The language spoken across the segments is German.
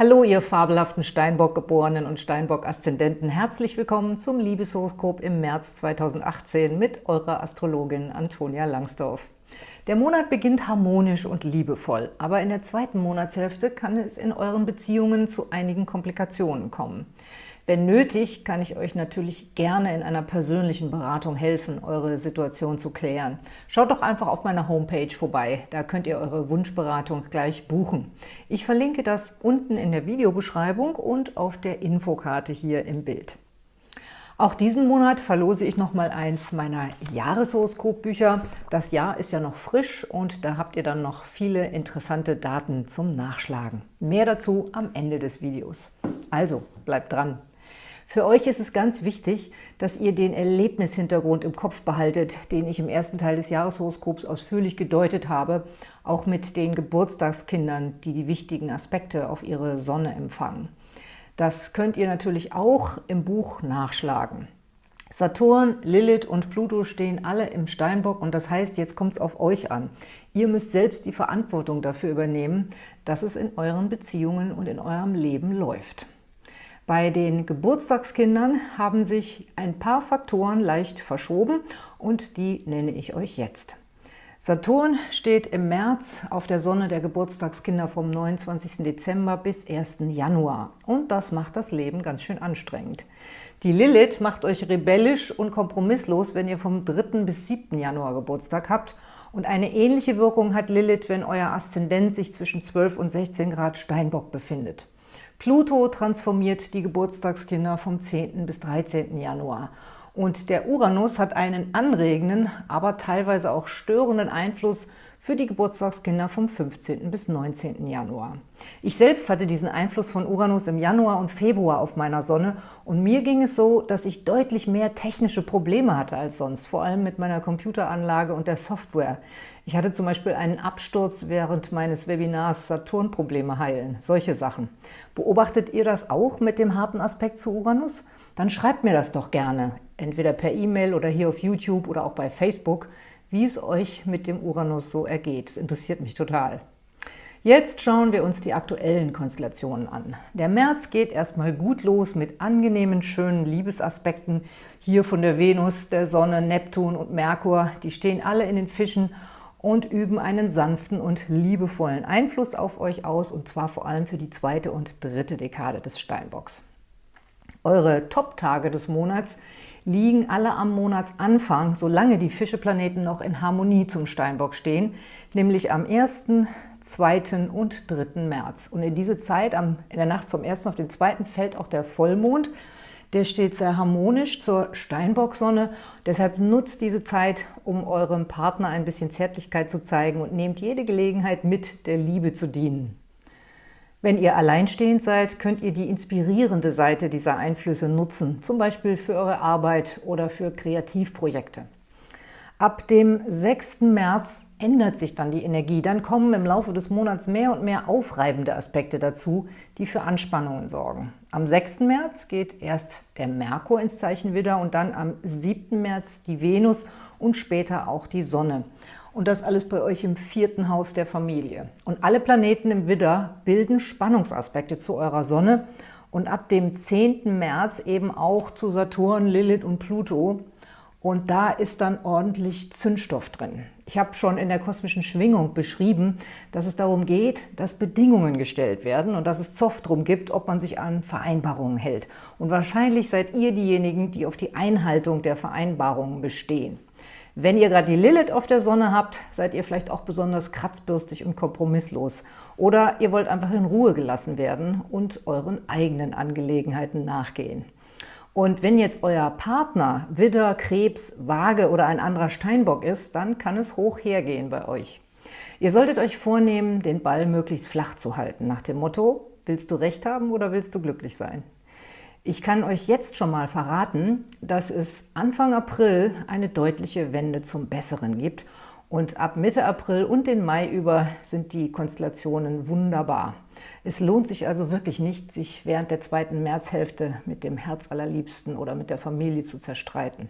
Hallo, ihr fabelhaften Steinbock-Geborenen und Steinbock-Aszendenten. Herzlich willkommen zum Liebeshoroskop im März 2018 mit eurer Astrologin Antonia Langsdorf. Der Monat beginnt harmonisch und liebevoll, aber in der zweiten Monatshälfte kann es in euren Beziehungen zu einigen Komplikationen kommen. Wenn nötig, kann ich euch natürlich gerne in einer persönlichen Beratung helfen, eure Situation zu klären. Schaut doch einfach auf meiner Homepage vorbei, da könnt ihr eure Wunschberatung gleich buchen. Ich verlinke das unten in der Videobeschreibung und auf der Infokarte hier im Bild. Auch diesen Monat verlose ich noch mal eins meiner Jahreshoroskopbücher. Das Jahr ist ja noch frisch und da habt ihr dann noch viele interessante Daten zum Nachschlagen. Mehr dazu am Ende des Videos. Also, bleibt dran! Für euch ist es ganz wichtig, dass ihr den Erlebnishintergrund im Kopf behaltet, den ich im ersten Teil des Jahreshoroskops ausführlich gedeutet habe, auch mit den Geburtstagskindern, die die wichtigen Aspekte auf ihre Sonne empfangen. Das könnt ihr natürlich auch im Buch nachschlagen. Saturn, Lilith und Pluto stehen alle im Steinbock und das heißt, jetzt kommt es auf euch an. Ihr müsst selbst die Verantwortung dafür übernehmen, dass es in euren Beziehungen und in eurem Leben läuft. Bei den Geburtstagskindern haben sich ein paar Faktoren leicht verschoben und die nenne ich euch jetzt. Saturn steht im März auf der Sonne der Geburtstagskinder vom 29. Dezember bis 1. Januar. Und das macht das Leben ganz schön anstrengend. Die Lilith macht euch rebellisch und kompromisslos, wenn ihr vom 3. bis 7. Januar Geburtstag habt. Und eine ähnliche Wirkung hat Lilith, wenn euer Aszendent sich zwischen 12 und 16 Grad Steinbock befindet. Pluto transformiert die Geburtstagskinder vom 10. bis 13. Januar. Und der Uranus hat einen anregenden, aber teilweise auch störenden Einfluss für die Geburtstagskinder vom 15. bis 19. Januar. Ich selbst hatte diesen Einfluss von Uranus im Januar und Februar auf meiner Sonne und mir ging es so, dass ich deutlich mehr technische Probleme hatte als sonst, vor allem mit meiner Computeranlage und der Software. Ich hatte zum Beispiel einen Absturz während meines Webinars Saturn-Probleme heilen, solche Sachen. Beobachtet ihr das auch mit dem harten Aspekt zu Uranus? Dann schreibt mir das doch gerne, entweder per E-Mail oder hier auf YouTube oder auch bei Facebook wie es euch mit dem Uranus so ergeht. Das interessiert mich total. Jetzt schauen wir uns die aktuellen Konstellationen an. Der März geht erstmal gut los mit angenehmen, schönen Liebesaspekten. Hier von der Venus, der Sonne, Neptun und Merkur. Die stehen alle in den Fischen und üben einen sanften und liebevollen Einfluss auf euch aus, und zwar vor allem für die zweite und dritte Dekade des Steinbocks. Eure Top-Tage des Monats liegen alle am Monatsanfang, solange die Fischeplaneten noch in Harmonie zum Steinbock stehen, nämlich am 1., 2. und 3. März. Und in diese Zeit, in der Nacht vom 1. auf den 2. fällt auch der Vollmond. Der steht sehr harmonisch zur Steinbock-Sonne. Deshalb nutzt diese Zeit, um eurem Partner ein bisschen Zärtlichkeit zu zeigen und nehmt jede Gelegenheit mit, der Liebe zu dienen. Wenn ihr alleinstehend seid, könnt ihr die inspirierende Seite dieser Einflüsse nutzen, zum Beispiel für eure Arbeit oder für Kreativprojekte. Ab dem 6. März ändert sich dann die Energie. Dann kommen im Laufe des Monats mehr und mehr aufreibende Aspekte dazu, die für Anspannungen sorgen. Am 6. März geht erst der Merkur ins Zeichen Widder und dann am 7. März die Venus und später auch die Sonne. Und das alles bei euch im vierten Haus der Familie. Und alle Planeten im Widder bilden Spannungsaspekte zu eurer Sonne und ab dem 10. März eben auch zu Saturn, Lilith und Pluto. Und da ist dann ordentlich Zündstoff drin. Ich habe schon in der kosmischen Schwingung beschrieben, dass es darum geht, dass Bedingungen gestellt werden und dass es Zoff drum gibt, ob man sich an Vereinbarungen hält. Und wahrscheinlich seid ihr diejenigen, die auf die Einhaltung der Vereinbarungen bestehen. Wenn ihr gerade die Lilith auf der Sonne habt, seid ihr vielleicht auch besonders kratzbürstig und kompromisslos. Oder ihr wollt einfach in Ruhe gelassen werden und euren eigenen Angelegenheiten nachgehen. Und wenn jetzt euer Partner Widder, Krebs, Waage oder ein anderer Steinbock ist, dann kann es hoch hergehen bei euch. Ihr solltet euch vornehmen, den Ball möglichst flach zu halten, nach dem Motto, willst du Recht haben oder willst du glücklich sein? Ich kann euch jetzt schon mal verraten, dass es Anfang April eine deutliche Wende zum Besseren gibt und ab Mitte April und den Mai über sind die Konstellationen wunderbar. Es lohnt sich also wirklich nicht, sich während der zweiten Märzhälfte mit dem Herz allerliebsten oder mit der Familie zu zerstreiten.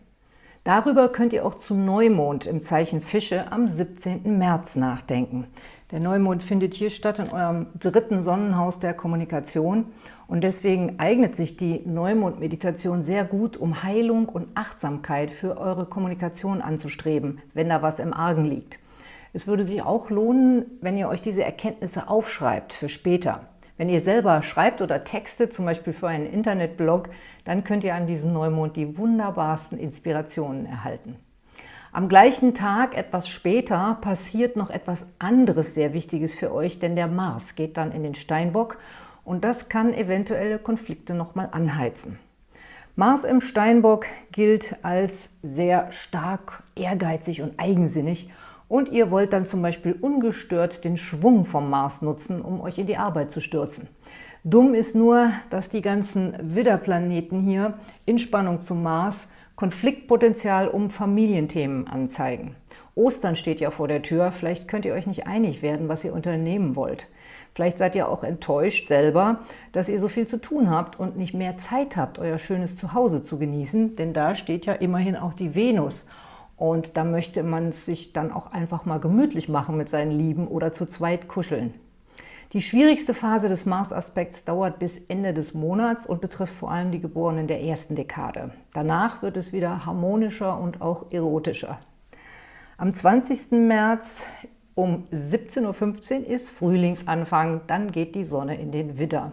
Darüber könnt ihr auch zu Neumond im Zeichen Fische am 17. März nachdenken. Der Neumond findet hier statt in eurem dritten Sonnenhaus der Kommunikation und deswegen eignet sich die Neumond-Meditation sehr gut, um Heilung und Achtsamkeit für eure Kommunikation anzustreben, wenn da was im Argen liegt. Es würde sich auch lohnen, wenn ihr euch diese Erkenntnisse aufschreibt für später. Wenn ihr selber schreibt oder textet, zum Beispiel für einen Internetblog, dann könnt ihr an diesem Neumond die wunderbarsten Inspirationen erhalten. Am gleichen Tag, etwas später, passiert noch etwas anderes sehr Wichtiges für euch, denn der Mars geht dann in den Steinbock und das kann eventuelle Konflikte nochmal anheizen. Mars im Steinbock gilt als sehr stark, ehrgeizig und eigensinnig und ihr wollt dann zum Beispiel ungestört den Schwung vom Mars nutzen, um euch in die Arbeit zu stürzen. Dumm ist nur, dass die ganzen Widderplaneten hier in Spannung zum Mars Konfliktpotenzial um Familienthemen anzeigen. Ostern steht ja vor der Tür, vielleicht könnt ihr euch nicht einig werden, was ihr unternehmen wollt. Vielleicht seid ihr auch enttäuscht selber, dass ihr so viel zu tun habt und nicht mehr Zeit habt, euer schönes Zuhause zu genießen, denn da steht ja immerhin auch die Venus. Und da möchte man sich dann auch einfach mal gemütlich machen mit seinen Lieben oder zu zweit kuscheln. Die schwierigste Phase des Mars-Aspekts dauert bis Ende des Monats und betrifft vor allem die Geborenen der ersten Dekade. Danach wird es wieder harmonischer und auch erotischer. Am 20. März um 17.15 Uhr ist Frühlingsanfang, dann geht die Sonne in den Widder.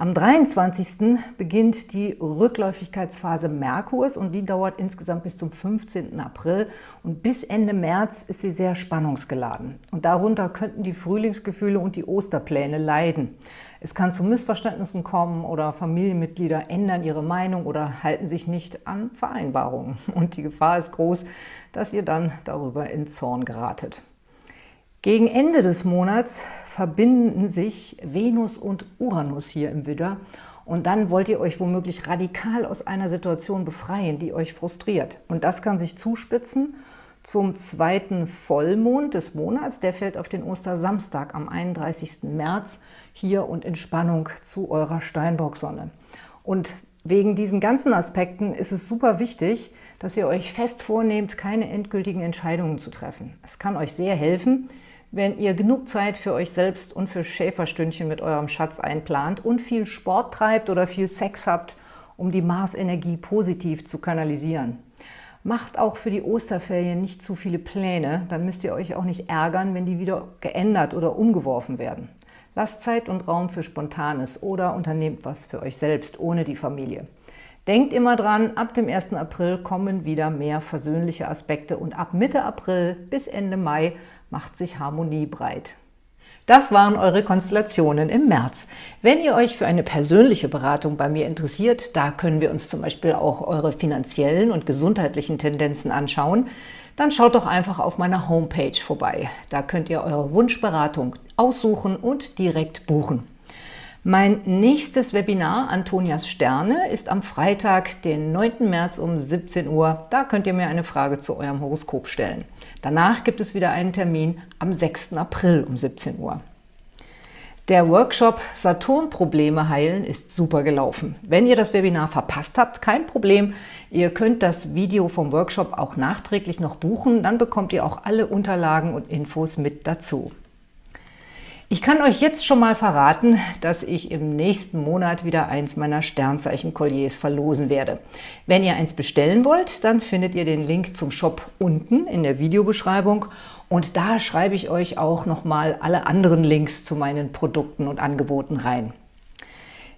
Am 23. beginnt die Rückläufigkeitsphase Merkurs und die dauert insgesamt bis zum 15. April und bis Ende März ist sie sehr spannungsgeladen. Und darunter könnten die Frühlingsgefühle und die Osterpläne leiden. Es kann zu Missverständnissen kommen oder Familienmitglieder ändern ihre Meinung oder halten sich nicht an Vereinbarungen. Und die Gefahr ist groß, dass ihr dann darüber in Zorn geratet. Gegen Ende des Monats verbinden sich Venus und Uranus hier im Widder und dann wollt ihr euch womöglich radikal aus einer Situation befreien, die euch frustriert. Und das kann sich zuspitzen zum zweiten Vollmond des Monats. Der fällt auf den Ostersamstag am 31. März hier und in Spannung zu eurer Steinbock-Sonne. Und wegen diesen ganzen Aspekten ist es super wichtig, dass ihr euch fest vornehmt, keine endgültigen Entscheidungen zu treffen. Es kann euch sehr helfen, wenn ihr genug Zeit für euch selbst und für Schäferstündchen mit eurem Schatz einplant und viel Sport treibt oder viel Sex habt, um die Marsenergie positiv zu kanalisieren. Macht auch für die Osterferien nicht zu viele Pläne, dann müsst ihr euch auch nicht ärgern, wenn die wieder geändert oder umgeworfen werden. Lasst Zeit und Raum für Spontanes oder unternehmt was für euch selbst, ohne die Familie. Denkt immer dran, ab dem 1. April kommen wieder mehr versöhnliche Aspekte und ab Mitte April bis Ende Mai macht sich Harmonie breit. Das waren eure Konstellationen im März. Wenn ihr euch für eine persönliche Beratung bei mir interessiert, da können wir uns zum Beispiel auch eure finanziellen und gesundheitlichen Tendenzen anschauen, dann schaut doch einfach auf meiner Homepage vorbei. Da könnt ihr eure Wunschberatung aussuchen und direkt buchen. Mein nächstes Webinar, Antonias Sterne, ist am Freitag, den 9. März um 17 Uhr. Da könnt ihr mir eine Frage zu eurem Horoskop stellen. Danach gibt es wieder einen Termin am 6. April um 17 Uhr. Der Workshop Saturn-Probleme heilen ist super gelaufen. Wenn ihr das Webinar verpasst habt, kein Problem. Ihr könnt das Video vom Workshop auch nachträglich noch buchen. Dann bekommt ihr auch alle Unterlagen und Infos mit dazu. Ich kann euch jetzt schon mal verraten, dass ich im nächsten Monat wieder eins meiner Sternzeichen-Kolliers verlosen werde. Wenn ihr eins bestellen wollt, dann findet ihr den Link zum Shop unten in der Videobeschreibung und da schreibe ich euch auch nochmal alle anderen Links zu meinen Produkten und Angeboten rein.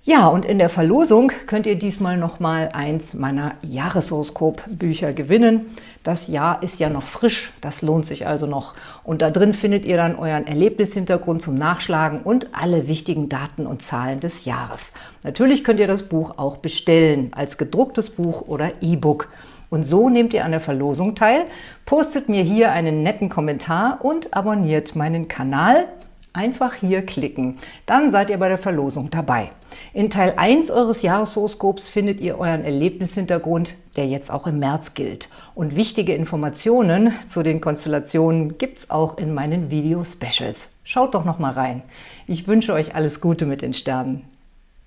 Ja, und in der Verlosung könnt ihr diesmal nochmal eins meiner Jahreshoroskop-Bücher gewinnen. Das Jahr ist ja noch frisch, das lohnt sich also noch. Und da drin findet ihr dann euren Erlebnishintergrund zum Nachschlagen und alle wichtigen Daten und Zahlen des Jahres. Natürlich könnt ihr das Buch auch bestellen, als gedrucktes Buch oder E-Book. Und so nehmt ihr an der Verlosung teil, postet mir hier einen netten Kommentar und abonniert meinen Kanal. Einfach hier klicken, dann seid ihr bei der Verlosung dabei. In Teil 1 eures Jahreshoroskops findet ihr euren Erlebnishintergrund, der jetzt auch im März gilt. Und wichtige Informationen zu den Konstellationen gibt es auch in meinen Video-Specials. Schaut doch noch mal rein. Ich wünsche euch alles Gute mit den Sternen.